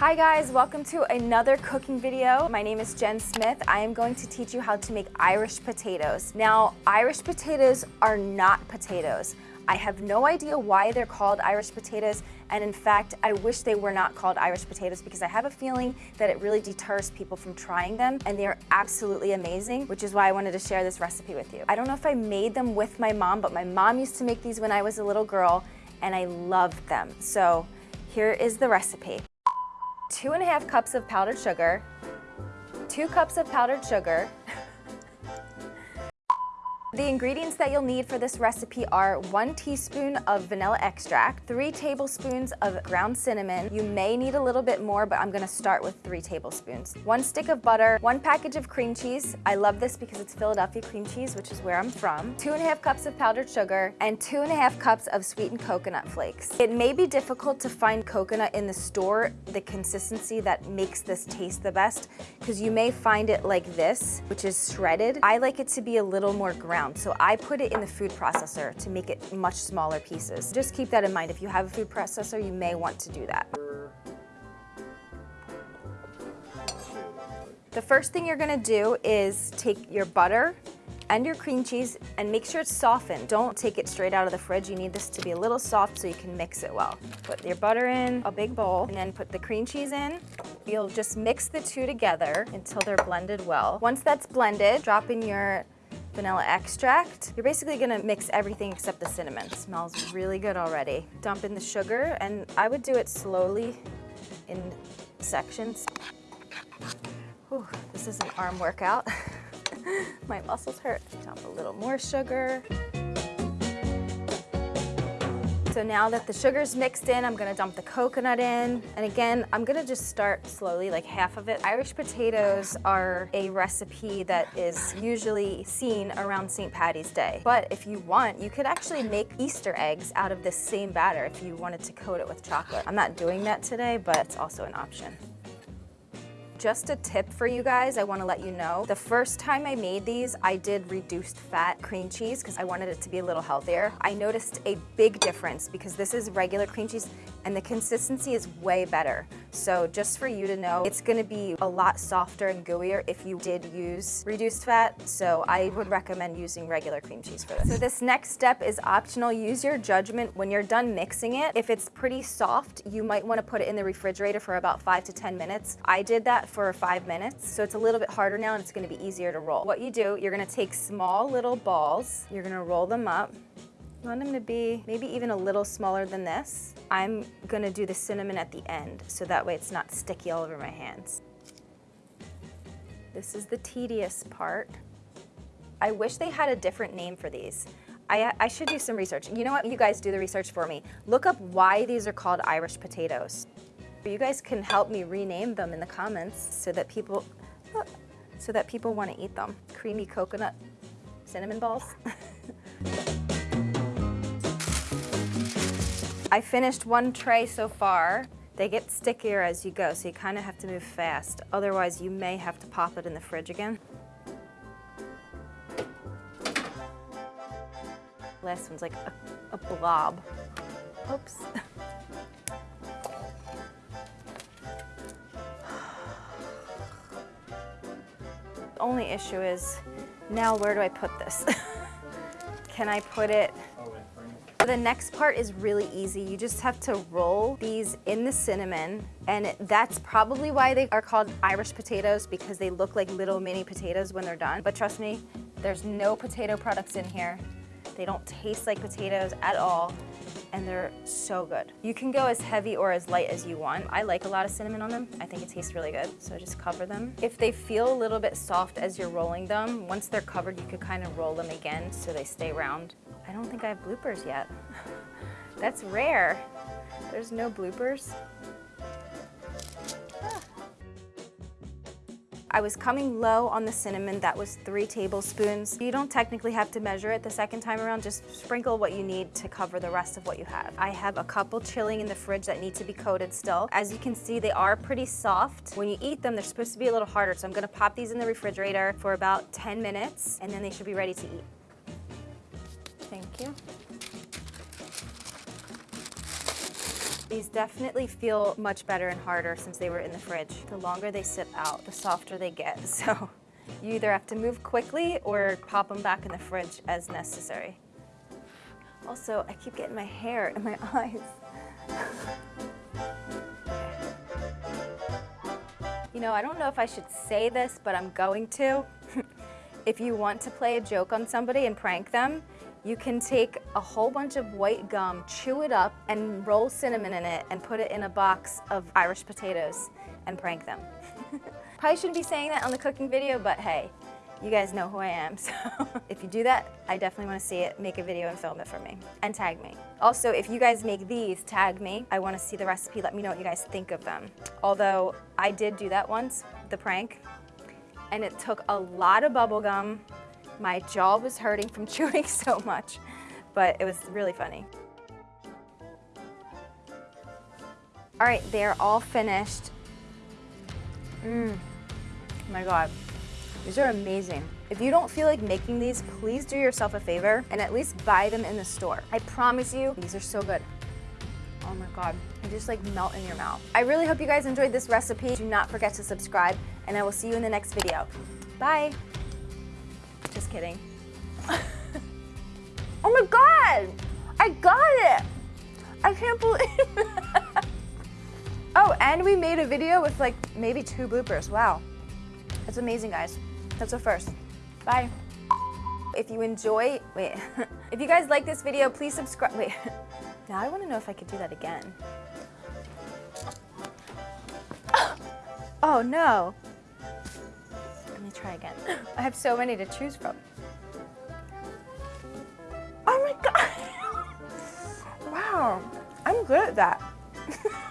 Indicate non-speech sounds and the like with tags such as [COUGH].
Hi guys, welcome to another cooking video. My name is Jen Smith. I am going to teach you how to make Irish potatoes. Now, Irish potatoes are not potatoes. I have no idea why they're called Irish potatoes, and in fact, I wish they were not called Irish potatoes because I have a feeling that it really deters people from trying them, and they are absolutely amazing, which is why I wanted to share this recipe with you. I don't know if I made them with my mom, but my mom used to make these when I was a little girl, and I loved them. So here is the recipe two and a half cups of powdered sugar, two cups of powdered sugar, the ingredients that you'll need for this recipe are one teaspoon of vanilla extract, three tablespoons of ground cinnamon. You may need a little bit more, but I'm gonna start with three tablespoons. One stick of butter, one package of cream cheese. I love this because it's Philadelphia cream cheese, which is where I'm from. Two and a half cups of powdered sugar, and two and a half cups of sweetened coconut flakes. It may be difficult to find coconut in the store, the consistency that makes this taste the best, because you may find it like this, which is shredded. I like it to be a little more ground so I put it in the food processor to make it much smaller pieces. Just keep that in mind. If you have a food processor, you may want to do that. The first thing you're gonna do is take your butter and your cream cheese and make sure it's softened. Don't take it straight out of the fridge. You need this to be a little soft so you can mix it well. Put your butter in a big bowl and then put the cream cheese in. You'll just mix the two together until they're blended well. Once that's blended, drop in your vanilla extract. You're basically gonna mix everything except the cinnamon. It smells really good already. Dump in the sugar, and I would do it slowly in sections. Whew, this is an arm workout. [LAUGHS] My muscles hurt. Dump a little more sugar. So now that the sugar's mixed in, I'm gonna dump the coconut in. And again, I'm gonna just start slowly, like half of it. Irish potatoes are a recipe that is usually seen around St. Patty's Day. But if you want, you could actually make Easter eggs out of this same batter if you wanted to coat it with chocolate. I'm not doing that today, but it's also an option. Just a tip for you guys, I wanna let you know. The first time I made these, I did reduced fat cream cheese because I wanted it to be a little healthier. I noticed a big difference because this is regular cream cheese and the consistency is way better. So just for you to know, it's gonna be a lot softer and gooier if you did use reduced fat. So I would recommend using regular cream cheese for this. So this next step is optional. Use your judgment when you're done mixing it. If it's pretty soft, you might wanna put it in the refrigerator for about five to 10 minutes. I did that for five minutes, so it's a little bit harder now and it's gonna be easier to roll. What you do, you're gonna take small little balls, you're gonna roll them up, you want them to be maybe even a little smaller than this. I'm gonna do the cinnamon at the end, so that way it's not sticky all over my hands. This is the tedious part. I wish they had a different name for these. I, I, should do some research. You know what? You guys do the research for me. Look up why these are called Irish potatoes. You guys can help me rename them in the comments so that people, so that people want to eat them. Creamy coconut cinnamon balls. [LAUGHS] I finished one tray so far. They get stickier as you go, so you kind of have to move fast. Otherwise, you may have to pop it in the fridge again. Last one's like a, a blob. Oops. [LAUGHS] only issue is now where do I put this? [LAUGHS] Can I put it the next part is really easy. You just have to roll these in the cinnamon and that's probably why they are called Irish potatoes because they look like little mini potatoes when they're done. But trust me, there's no potato products in here. They don't taste like potatoes at all and they're so good. You can go as heavy or as light as you want. I like a lot of cinnamon on them. I think it tastes really good, so just cover them. If they feel a little bit soft as you're rolling them, once they're covered, you could kind of roll them again so they stay round. I don't think I have bloopers yet. [LAUGHS] That's rare. There's no bloopers. I was coming low on the cinnamon, that was three tablespoons. You don't technically have to measure it the second time around, just sprinkle what you need to cover the rest of what you have. I have a couple chilling in the fridge that need to be coated still. As you can see, they are pretty soft. When you eat them, they're supposed to be a little harder, so I'm gonna pop these in the refrigerator for about 10 minutes, and then they should be ready to eat. Thank you. These definitely feel much better and harder since they were in the fridge. The longer they sit out, the softer they get. [LAUGHS] So you either have to move quickly or pop them back in the fridge as necessary. Also, I keep getting my hair in my [LAUGHS] eyes. You know, I don't know if I should say this, but I'm going to. [LAUGHS] if you want to play a joke on somebody and prank them, you can take a whole bunch of white gum, chew it up, and roll cinnamon in it and put it in a box of Irish potatoes and prank them. [LAUGHS] Probably shouldn't be saying that on the cooking video, but hey, you guys know who I am, [LAUGHS] so if you do that, I definitely want to see it. Make a video and film it for me, and tag me. Also, if you guys make these, tag me. I want to see the recipe. Let me know what you guys think of them. Although, I did do that once, the prank, and it took a lot of bubble gum. My jaw was hurting from [LAUGHS] chewing so much, but it was really funny. All right, they're all finished. Mmm, oh my God. These are amazing. If you don't feel like making these, please do yourself a favor and at least buy them in the store. I promise you, these are so good. Oh my God, they just like melt in your mouth. I really hope you guys enjoyed this recipe. Do not forget to subscribe and I will see you in the next video. Bye. Kidding. [LAUGHS] oh my God, I got it. I can't believe [LAUGHS] Oh, and we made a video with like maybe two bloopers. Wow. That's amazing, guys. That's a first. Bye. If you enjoy, wait, [LAUGHS] if you guys like this video, please subscribe. Wait, now I want to know if I could do that again. [GASPS] Oh no. Me try again. [GASPS] I have so many to choose from. Oh my God. [LAUGHS] Wow, I'm good at that. [LAUGHS]